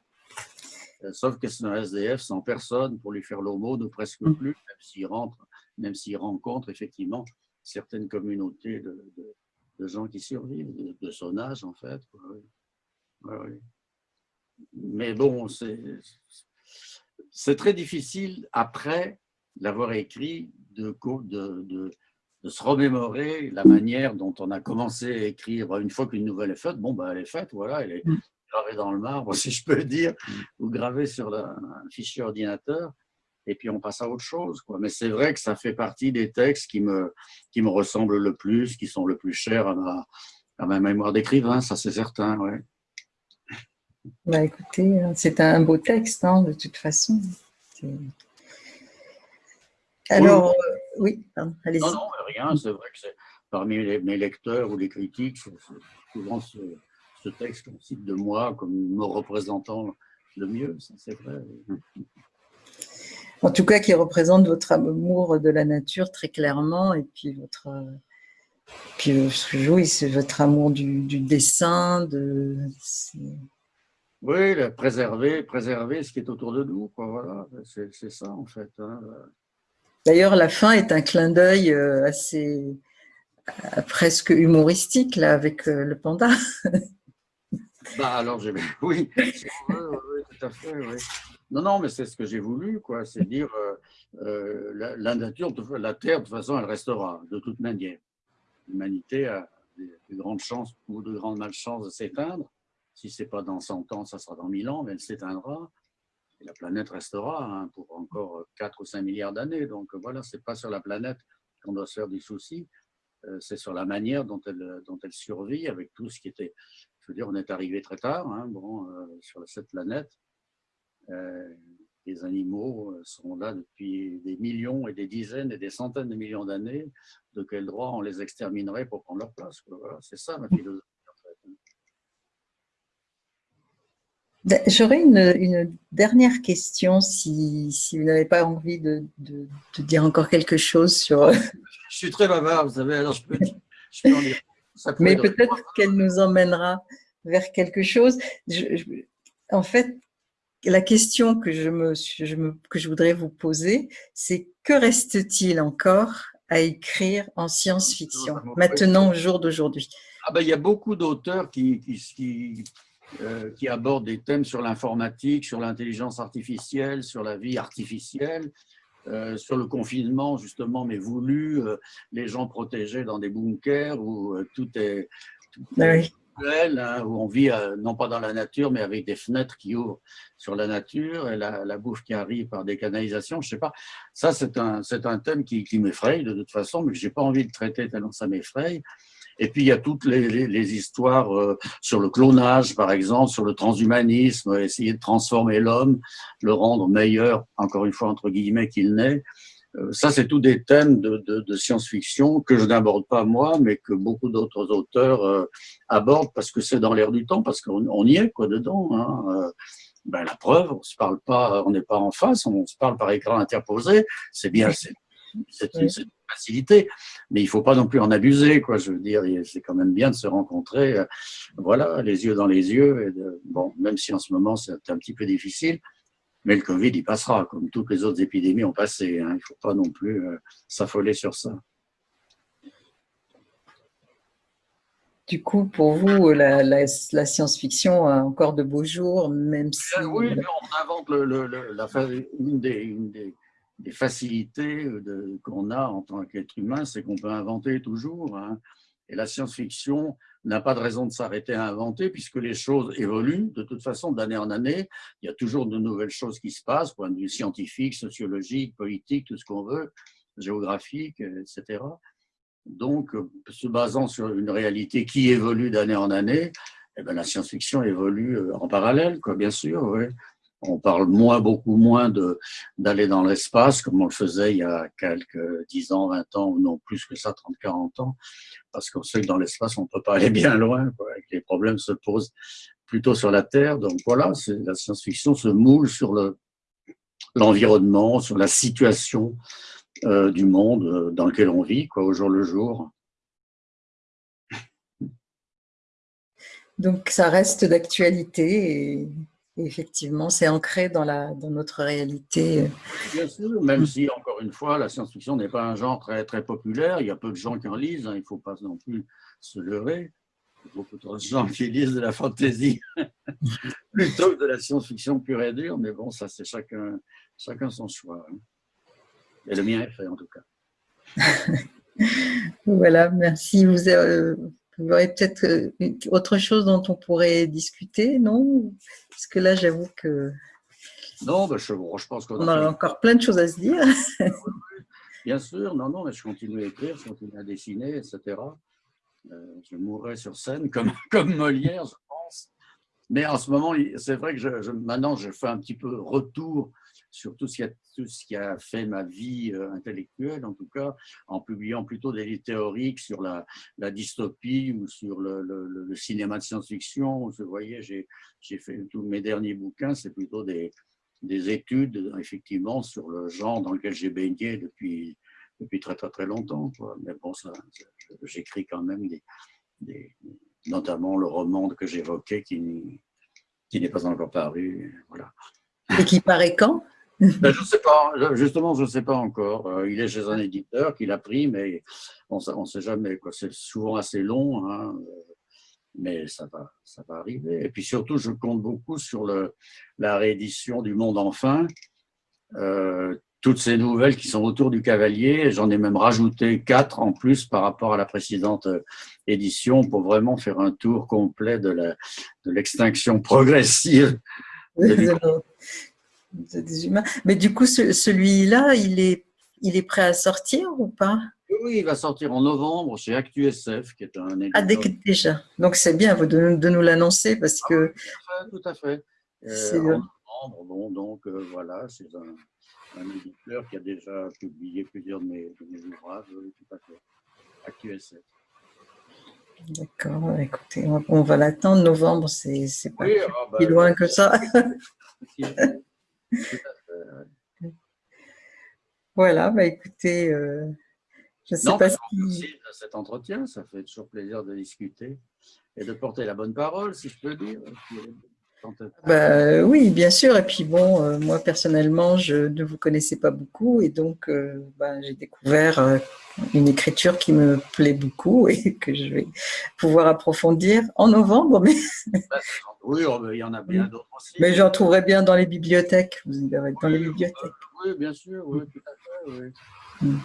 Speaker 2: Mm. Sauf que c'est un SDF sans personne pour lui faire l'aumône, ou presque mm. plus, même s'il rentre, même s'il rencontre effectivement certaines communautés de, gens qui survivent, de, son âge en fait. Mais bon, c'est très difficile après l'avoir écrit de, de, de se remémorer la manière dont on a commencé à écrire. Une fois qu'une nouvelle est faite, bon, ben, elle est faite, voilà, elle est mm. gravée dans le marbre, si je peux dire, mm. ou gravée sur un fichier ordinateur, et puis on passe à autre chose. Quoi. Mais c'est vrai que ça fait partie des textes qui me, qui me ressemblent le plus, qui sont le plus chers à ma, à ma mémoire d'écrivain, ça c'est certain, ouais.
Speaker 1: Bah écoutez, c'est un beau texte, hein, de toute façon. Alors, oui, allez-y.
Speaker 2: Non, non, rien, c'est vrai que parmi mes lecteurs ou les critiques, souvent ce, texte qu'on cite de moi comme me représentant le mieux, ça c'est vrai.
Speaker 1: En tout cas, qui représente votre amour de la nature très clairement, et puis votre, puis oui, c'est votre amour du, dessin, de.
Speaker 2: Oui, préserver, préserver ce qui est autour de nous, Voilà, c'est ça en fait. Hein.
Speaker 1: D'ailleurs, la fin est un clin d'œil euh, assez presque humoristique là avec euh, le panda.
Speaker 2: bah alors, oui, oui, tout à fait. Non, non, mais c'est ce que j'ai voulu, quoi. C'est dire euh, la, la, nature, la terre, de toute façon, elle restera de toute manière. L'humanité a de grandes chances ou de grandes malchances de s'éteindre. Si ce n'est pas dans 100 ans, ça sera dans 1000 ans, mais elle s'éteindra. Et la planète restera hein, pour encore 4 ou 5 milliards d'années. Donc voilà, ce n'est pas sur la planète qu'on doit se faire du souci, euh, c'est sur la manière dont elle, dont elle survit avec tout ce qui était. Je veux dire, on est arrivé très tard hein, bon, euh, sur cette planète. Euh, les animaux sont là depuis des millions et des dizaines et des centaines de millions d'années. De quel droit on les exterminerait pour prendre leur place voilà, C'est ça ma philosophie.
Speaker 1: Ben, j'aurais une, dernière question, si, si vous n'avez pas envie de, de, dire encore quelque chose sur…
Speaker 2: Je suis très bavard, vous savez, alors je peux, je peux en dire.
Speaker 1: Mais peut-être qu'elle nous emmènera vers quelque chose. en fait, la question que je, me, je me, que je voudrais vous poser, c'est que reste-t-il encore à écrire en science-fiction, maintenant au jour d'aujourd'hui?
Speaker 2: Ah ben, Il y a beaucoup d'auteurs qui, qui qui aborde des thèmes sur l'informatique, sur l'intelligence artificielle, sur la vie artificielle, euh, sur le confinement justement, mais voulu, euh, les gens protégés dans des bunkers où tout est, ah hein, où on vit non pas dans la nature, mais avec des fenêtres qui ouvrent sur la nature et la, la bouffe qui arrive par des canalisations, je sais pas. Ça, c'est un, un thème qui, qui m'effraie de toute façon, mais que j'ai pas envie de traiter tellement ça m'effraie. Et puis, il y a toutes les, histoires euh, sur le clonage, par exemple, sur le transhumanisme, essayer de transformer l'homme, le rendre meilleur, encore une fois, entre guillemets, qu'il n'est. Euh, ça, c'est tous des thèmes de, science-fiction que je n'aborde pas moi, mais que beaucoup d'autres auteurs euh, abordent parce que c'est dans l'air du temps, parce qu'on y est, quoi, dedans. Hein. Ben, la preuve, on se parle pas, on n'est pas en face, on se parle par écran interposé. C'est bien, c'est une, facilité, mais il ne faut pas non plus en abuser, quoi. Je veux dire, c'est quand même bien de se rencontrer, euh, voilà, les yeux dans les yeux. Et bon, même si en ce moment c'est un petit peu difficile, mais le Covid, il passera, comme toutes les autres épidémies ont passé. Hein. Il ne faut pas non plus euh, s'affoler sur ça.
Speaker 1: Du coup, pour vous, la, science-fiction a encore de beaux jours, même si…
Speaker 2: Oui, on invente le, la, une des des facilités euh, qu'on a en tant qu'être humain, c'est qu'on peut inventer toujours. Hein. Et la science-fiction n'a pas de raison de s'arrêter à inventer puisque les choses évoluent de toute façon d'année en année. Il y a toujours de nouvelles choses qui se passent, point de vue scientifique, sociologique, politique, tout ce qu'on veut, géographique, etc. Donc, se basant sur une réalité qui évolue d'année en année, eh bien, la science-fiction évolue euh, en parallèle, quoi, bien sûr. On parle moins, beaucoup moins d'aller dans l'espace comme on le faisait il y a quelques 10 ans, 20 ans, ou non plus que ça, 30, 40 ans, parce qu'on sait que dans l'espace, on ne peut pas aller bien loin, les problèmes se posent plutôt sur la Terre. Donc voilà, la science-fiction se moule sur l'environnement, sur la situation euh, du monde euh, dans lequel on vit, quoi, au jour le jour.
Speaker 1: Donc ça reste d'actualité et effectivement, c'est ancré dans, la, dans notre réalité.
Speaker 2: Bien sûr, même si, encore une fois, la science-fiction n'est pas un genre très, très populaire, il y a peu de gens qui en lisent, hein, il ne faut pas non plus se leurrer. Il y a beaucoup de gens qui lisent de la fantaisie plutôt que de la science-fiction pure et dure, mais bon, ça c'est chacun, chacun son choix. Hein. Et le mien est fait en tout cas.
Speaker 1: voilà, merci. Vous, euh, aurait peut-être euh, autre chose dont on pourrait discuter, non? Parce que là, j'avoue que…
Speaker 2: Non, ben, je, pense qu'on
Speaker 1: a, encore plein de choses à se dire.
Speaker 2: Bien sûr, non, non, mais je continue à écrire, je continue à dessiner, etc. Euh, je mourrai sur scène comme, comme Molière, je pense. Mais en ce moment, c'est vrai que je, maintenant, je fais un petit peu retour sur tout ce, qui a, fait ma vie euh, intellectuelle, en tout cas, en publiant plutôt des livres théoriques sur la, dystopie ou sur le, cinéma de science-fiction. Vous voyez, j'ai fait tous mes derniers bouquins, c'est plutôt des, des études, effectivement, sur le genre dans lequel j'ai baigné depuis, très, très, très longtemps. Mais bon, j'écris quand même notamment le roman que j'évoquais qui, qui n'est pas encore paru. Voilà.
Speaker 1: Et qui paraît quand?
Speaker 2: ben, je ne sais pas, justement, je ne sais pas encore. Euh, il est chez un éditeur qui l'a pris, mais on ne sait jamais. C'est souvent assez long, hein, mais ça va, ça va arriver. Et puis surtout, je compte beaucoup sur le, la réédition du Monde Enfin. Euh, toutes ces nouvelles qui sont autour du cavalier, j'en ai même rajouté quatre en plus par rapport à la précédente euh, édition pour vraiment faire un tour complet de l'extinction progressive
Speaker 1: des humains. Mais du coup, celui-là, il est, il est prêt à sortir ou pas?
Speaker 2: Oui, il va sortir en novembre chez ActuSF, qui est un
Speaker 1: Ah, déjà. Donc, c'est bien de, de nous l'annoncer parce ah que…
Speaker 2: tout à fait. Tout à fait. Euh, en novembre, bon, donc euh, voilà, c'est un, un, éditeur qui a déjà publié plusieurs de mes, de mes ouvrages, tout à fait. ActuSF.
Speaker 1: D'accord, écoutez, on va l'attendre. Novembre, c'est pas oui, ah, bah, plus loin que ça. Voilà, bah écoutez, euh, je ne sais pas si…
Speaker 2: Merci de cet entretien, ça fait toujours plaisir de discuter et de porter la bonne parole, si je peux dire.
Speaker 1: Bah, oui, bien sûr. Et puis bon, euh, moi personnellement, je ne vous connaissais pas beaucoup et donc euh, bah, j'ai découvert euh, une écriture qui me plaît beaucoup et que je vais pouvoir approfondir en novembre. Mais...
Speaker 2: oui, oh, il y en a bien d'autres aussi.
Speaker 1: Mais j'en trouverai bien dans les bibliothèques. Vous dans les bibliothèques.
Speaker 2: oui, bien sûr, oui, tout à fait. Mm.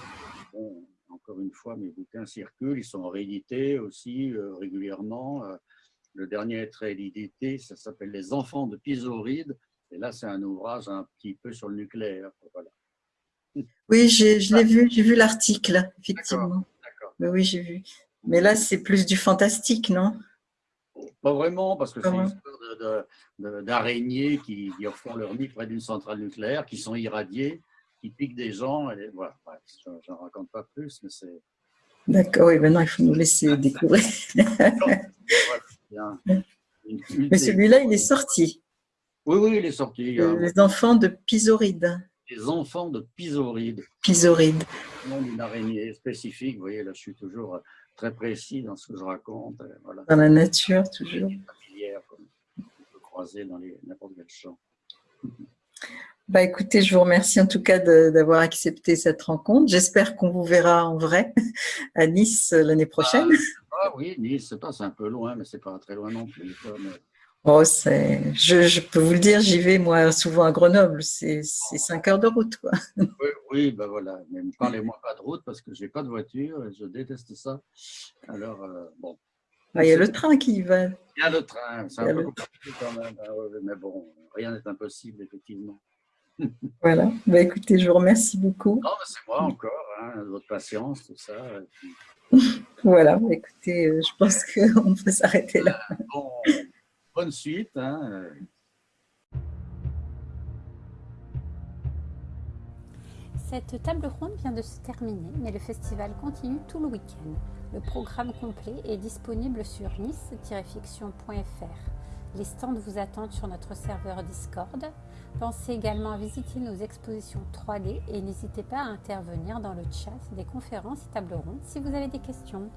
Speaker 2: encore une fois, mes bouquins circulent, ils sont réédités aussi régulièrement. Le dernier est réédité, ça s'appelle Les enfants de Pisoride. Et là, c'est un ouvrage un petit peu sur le nucléaire. Voilà.
Speaker 1: Oui, je l'ai vu, j'ai vu l'article, effectivement. Oui, j'ai vu. Mais là, c'est plus du fantastique, non?
Speaker 2: Pas vraiment, parce que c'est une histoire d'araignées qui, qui font leur nid près d'une centrale nucléaire, qui sont irradiées, qui piquent des gens. Et voilà, je n'en raconte pas plus, mais c'est…
Speaker 1: D'accord, oui, maintenant il faut nous laisser découvrir. Mais celui-là, il est sorti.
Speaker 2: Oui, oui, il est sorti.
Speaker 1: Les enfants de Pisoride.
Speaker 2: Les enfants de Pisoride.
Speaker 1: Pisoride.
Speaker 2: nom d'une araignée spécifique. Vous voyez, là, je suis toujours très précis dans ce que je raconte. Voilà.
Speaker 1: Dans la nature, toujours.
Speaker 2: On peut croiser dans n'importe quel champ.
Speaker 1: Bah, écoutez, je vous remercie en tout cas d'avoir accepté cette rencontre. J'espère qu'on vous verra en vrai à Nice l'année prochaine.
Speaker 2: Ah, oui, Nice, c'est un peu loin, mais c'est pas très loin non plus.
Speaker 1: Oh, je, je, peux vous le dire, j'y vais moi souvent à Grenoble, c'est 5 heures de route. Quoi.
Speaker 2: Oui, oui ben voilà, mais ne parlez-moi pas de route parce que je n'ai pas de voiture et je déteste ça. Alors, euh, bon.
Speaker 1: Ah, il y a le train qui va.
Speaker 2: Il y a le train, c'est un peu compliqué quand même, hein, mais bon, rien n'est impossible, effectivement.
Speaker 1: Voilà, bah, écoutez, je vous remercie beaucoup.
Speaker 2: Non, c'est moi encore, hein, votre patience, tout ça.
Speaker 1: voilà, écoutez, euh, je pense qu'on peut s'arrêter là.
Speaker 2: bonne suite. Hein.
Speaker 3: Cette table ronde vient de se terminer, mais le festival continue tout le week-end. Le programme complet est disponible sur nice-fiction.fr. Les stands vous attendent sur notre serveur Discord. Pensez également à visiter nos expositions 3D et n'hésitez pas à intervenir dans le chat des conférences et tables rondes si vous avez des questions.